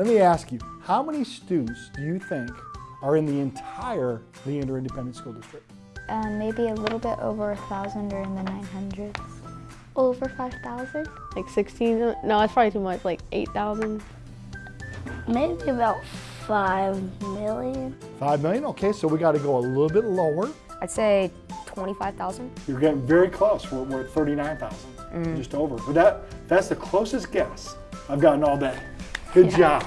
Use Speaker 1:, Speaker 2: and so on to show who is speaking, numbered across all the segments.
Speaker 1: Let me ask you, how many students do you think are in the entire Leander Independent School District?
Speaker 2: Um, maybe a little bit over a thousand or in the 900s.
Speaker 3: Over 5,000?
Speaker 4: Like 16, no, it's probably too much, like 8,000.
Speaker 3: Maybe about 5 million.
Speaker 1: Five million? Okay, so we got to go a little bit lower.
Speaker 5: I'd say 25,000.
Speaker 1: You're getting very close. We're, we're at 39,000, just over. But that, that's the closest guess I've gotten all day. Good job.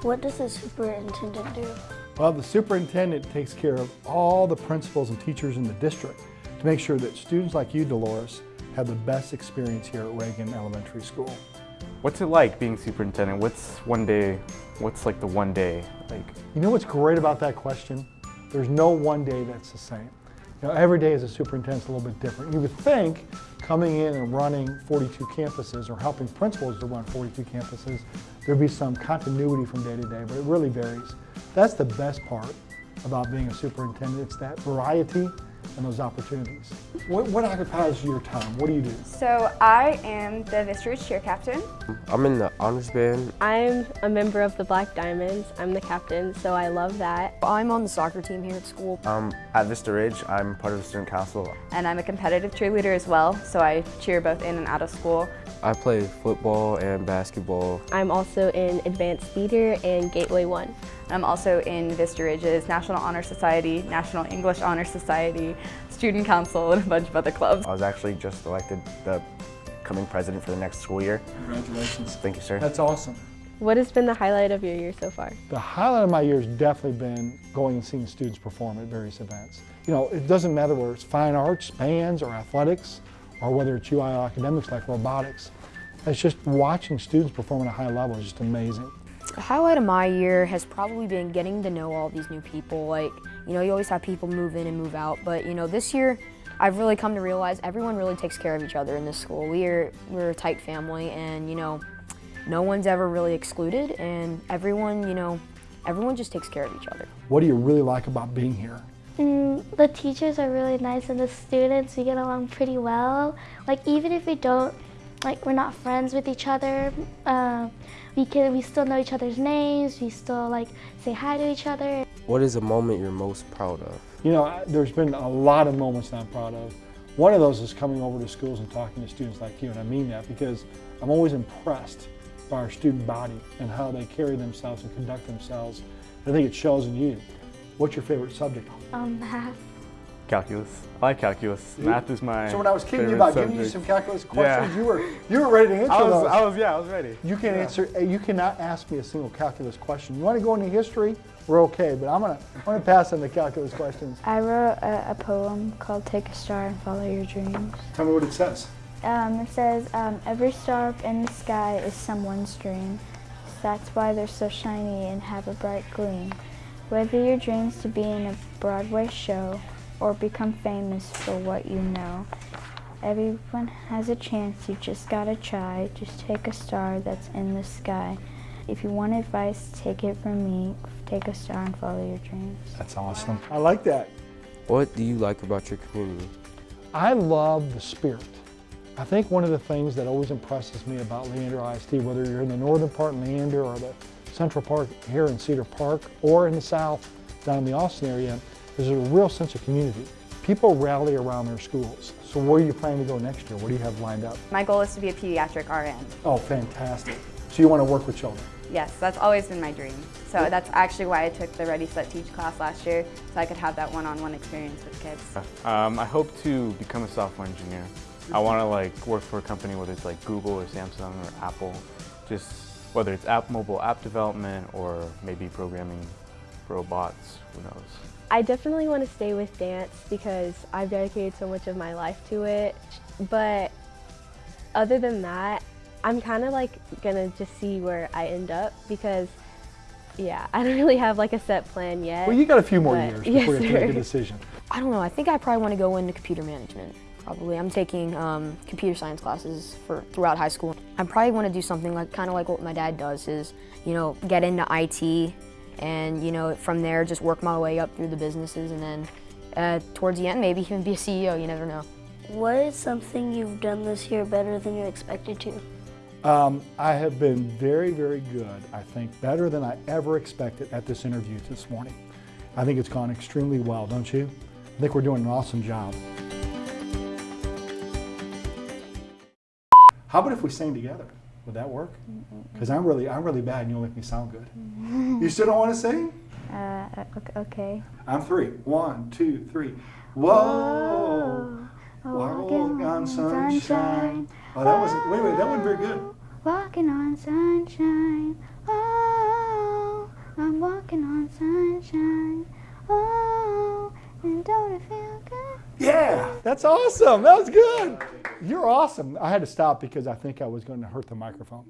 Speaker 3: What does the superintendent do?
Speaker 1: Well, the superintendent takes care of all the principals and teachers in the district to make sure that students like you, Dolores, have the best experience here at Reagan Elementary School.
Speaker 6: What's it like being superintendent? What's one day, what's like the one day like?
Speaker 1: You know what's great about that question? There's no one day that's the same. You know, every day as a superintendent's a little bit different. You would think coming in and running 42 campuses or helping principals to run 42 campuses, there'd be some continuity from day to day, but it really varies. That's the best part about being a superintendent. It's that variety and those opportunities. What, what occupies your time? What do you do?
Speaker 7: So I am the Vista Ridge cheer captain.
Speaker 8: I'm in the honors band.
Speaker 4: I'm a member of the Black Diamonds. I'm the captain, so I love that.
Speaker 5: I'm on the soccer team here at school.
Speaker 8: Um, at Vista Ridge, I'm part of the student council.
Speaker 7: And I'm a competitive cheerleader as well, so I cheer both in and out of school.
Speaker 8: I play football and basketball.
Speaker 4: I'm also in Advanced Theater and Gateway 1.
Speaker 7: I'm also in Vista Ridge's National Honor Society, National English Honor Society, Student Council, and a bunch of other clubs.
Speaker 8: I was actually just elected the coming president for the next school year.
Speaker 1: Congratulations.
Speaker 8: Thank you, sir.
Speaker 1: That's awesome.
Speaker 4: What has been the highlight of your year so far?
Speaker 1: The highlight of my year has definitely been going and seeing students perform at various events. You know, it doesn't matter whether it's fine arts, bands, or athletics, or whether it's UIL academics like robotics. It's just watching students perform at a high level is just amazing.
Speaker 5: The highlight of my year has probably been getting to know all these new people. Like, you know, you always have people move in and move out, but you know, this year I've really come to realize everyone really takes care of each other in this school. We're, we're a tight family and, you know, no one's ever really excluded and everyone, you know, everyone just takes care of each other.
Speaker 1: What do you really like about being here?
Speaker 3: Mm, the teachers are really nice and the students, we get along pretty well. Like even if we don't, like we're not friends with each other, uh, we can we still know each other's names, we still like say hi to each other.
Speaker 8: What is a moment you're most proud of?
Speaker 1: You know, I- there's been a lot of moments that I'm proud of. One of those is coming over to schools and talking to students like you, and I mean that because I'm always impressed by our student body and how they carry themselves and conduct themselves. I think it shows in you. What's your favorite subject?
Speaker 3: Um, math.
Speaker 6: Calculus. I like calculus. Math is my
Speaker 1: So when I was kidding you
Speaker 6: favorite
Speaker 1: about giving you some calculus questions,
Speaker 6: Yeah.
Speaker 1: you were you were ready to answer
Speaker 6: I was,
Speaker 1: those.
Speaker 6: I was, yeah, I was ready.
Speaker 1: You can answer. uh, You cannot ask me a single calculus question. You want to go into history? We're okay, but I'm gonna I'm gonna pass on the calculus questions.
Speaker 2: I wrote a, a poem called Take a Star and Follow Your Dreams.
Speaker 1: Tell me what it says.
Speaker 2: Um, it says, um, every star up in the sky is someone's dream. That's why they're so shiny and have a bright gleam. Whether your dream's to be in a Broadway show or become famous for what you know, everyone has a chance, you just gotta try. Just take a star that's in the sky. If you want advice, take it from me. Take a star and follow your dreams.
Speaker 1: That's awesome. I like that.
Speaker 8: What do you like about your community?
Speaker 1: I love the spirit. I think one of the things that always impresses me about Leander ISD, whether you're in the northern part in Leander or the central Park here in Cedar Park or in the south down in the Austin area, is a real sense of community. People rally around their schools. So where are you planning to go next year? What do you have lined up?
Speaker 7: My goal is to be a pediatric RN.
Speaker 1: Oh, fantastic. So you want to work with children?
Speaker 7: Yes, that's always been my dream. So that's actually why I took the Ready Set Teach class last year, so I could have that one-on-one experience with kids.
Speaker 6: Um, I hope to become a software engineer. I want to like work for a company, whether it's like Google or Samsung or Apple, just whether it's app, mobile app development or maybe programming robots, who knows.
Speaker 4: I definitely want to stay with dance because I've dedicated so much of my life to it. But other than that, I'm kind of like gonna just see where I end up because, yeah, I don't really have like a set plan yet.
Speaker 1: Well, you got a few more
Speaker 4: But-
Speaker 1: years
Speaker 4: yes,
Speaker 1: before you have to make a decision.
Speaker 5: I don't know, I think I probably want to go into computer management. Probably. I'm taking um, computer science classes for throughout high school. I probably want to do something like kind of like what my dad does is, you know, get into IT and, you know, from there just work my way up through the businesses and then uh, towards the end maybe even be a CEO, you never know.
Speaker 3: What is something you've done this year better than you expected to?
Speaker 1: Um, I have been very, very good. I think better than I ever expected at this interview this morning. I think it's gone extremely well, don't you? I think we're doing an awesome job. How about if we sing together? Would that work? Because I'm really, I'm really bad, and you'll make me sound good. you still don't want to sing?
Speaker 2: Uh, ok- okay.
Speaker 1: I'm three. One, two, three. Whoa, walking on sunshine. Oh, that wasn't. Wait, wait, that wasn't very good.
Speaker 2: Walking on sunshine. Oh, I'm walking on sunshine. Oh, and don't it feel good?
Speaker 1: Yeah, that's awesome. That was good. You're awesome. I had to stop because I think I was going to hurt the microphone.